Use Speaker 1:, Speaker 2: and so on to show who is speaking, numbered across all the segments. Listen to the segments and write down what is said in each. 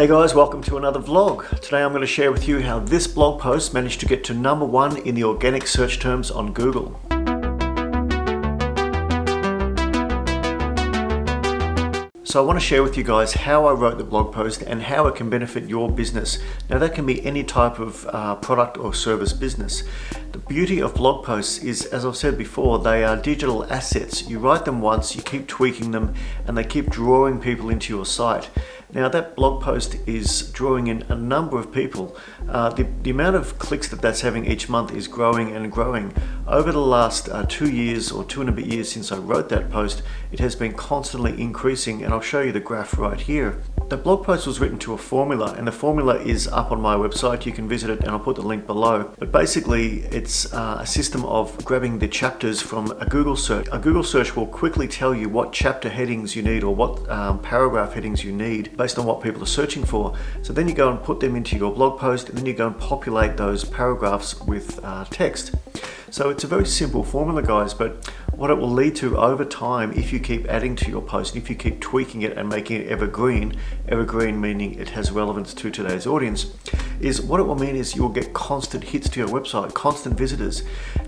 Speaker 1: Hey guys, welcome to another vlog. Today I'm going to share with you how this blog post managed to get to number one in the organic search terms on Google. So I want to share with you guys how I wrote the blog post and how it can benefit your business. Now that can be any type of uh, product or service business. The beauty of blog posts is, as I've said before, they are digital assets. You write them once, you keep tweaking them, and they keep drawing people into your site. Now that blog post is drawing in a number of people. Uh, the, the amount of clicks that that's having each month is growing and growing. Over the last uh, two years or two and a bit years since I wrote that post, it has been constantly increasing and I'll show you the graph right here. The blog post was written to a formula and the formula is up on my website. You can visit it and I'll put the link below. But basically it's uh, a system of grabbing the chapters from a Google search. A Google search will quickly tell you what chapter headings you need or what um, paragraph headings you need based on what people are searching for. So then you go and put them into your blog post and then you go and populate those paragraphs with uh, text. So it's a very simple formula guys, but what it will lead to over time if you keep adding to your post, and if you keep tweaking it and making it evergreen, evergreen meaning it has relevance to today's audience, is what it will mean is you'll get constant hits to your website, constant visitors.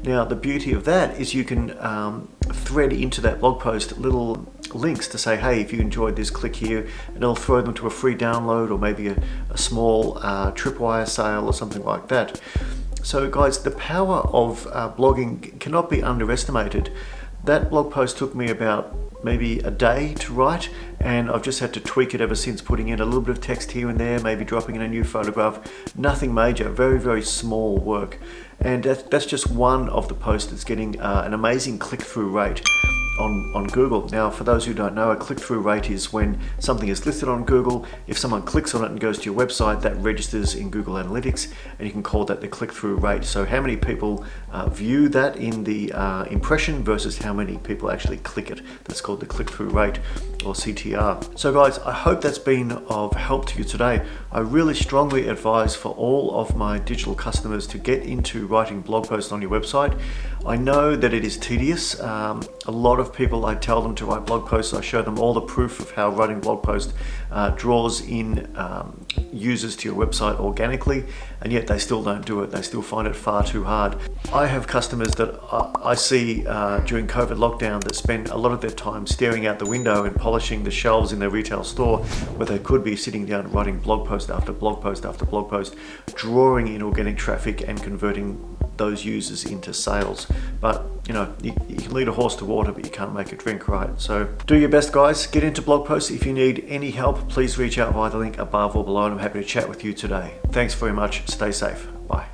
Speaker 1: Now the beauty of that is you can um, thread into that blog post little links to say, hey, if you enjoyed this, click here, and it'll throw them to a free download or maybe a, a small uh, tripwire sale or something like that. So guys, the power of uh, blogging cannot be underestimated. That blog post took me about maybe a day to write and I've just had to tweak it ever since putting in a little bit of text here and there maybe dropping in a new photograph. Nothing major very very small work. And that's just one of the posts that's getting uh, an amazing click-through rate on, on Google. Now, for those who don't know, a click-through rate is when something is listed on Google. If someone clicks on it and goes to your website, that registers in Google Analytics, and you can call that the click-through rate. So how many people uh, view that in the uh, impression versus how many people actually click it. That's called the click-through rate or CTR. So guys, I hope that's been of help to you today. I really strongly advise for all of my digital customers to get into writing blog posts on your website. I know that it is tedious. Um, a lot of people, I tell them to write blog posts. I show them all the proof of how writing blog posts uh, draws in um, users to your website organically, and yet they still don't do it. They still find it far too hard. I have customers that I see uh, during COVID lockdown that spend a lot of their time staring out the window and polishing the shelves in their retail store where they could be sitting down writing blog post after blog post after blog post, drawing in organic traffic and converting those users into sales. But you know, you, you, can lead a horse to water, but you can't make it drink, right? So do your best, guys. Get into blog posts. If you need any help, please reach out via the link above or below, and I'm happy to chat with you today. Thanks very much. Stay safe. Bye.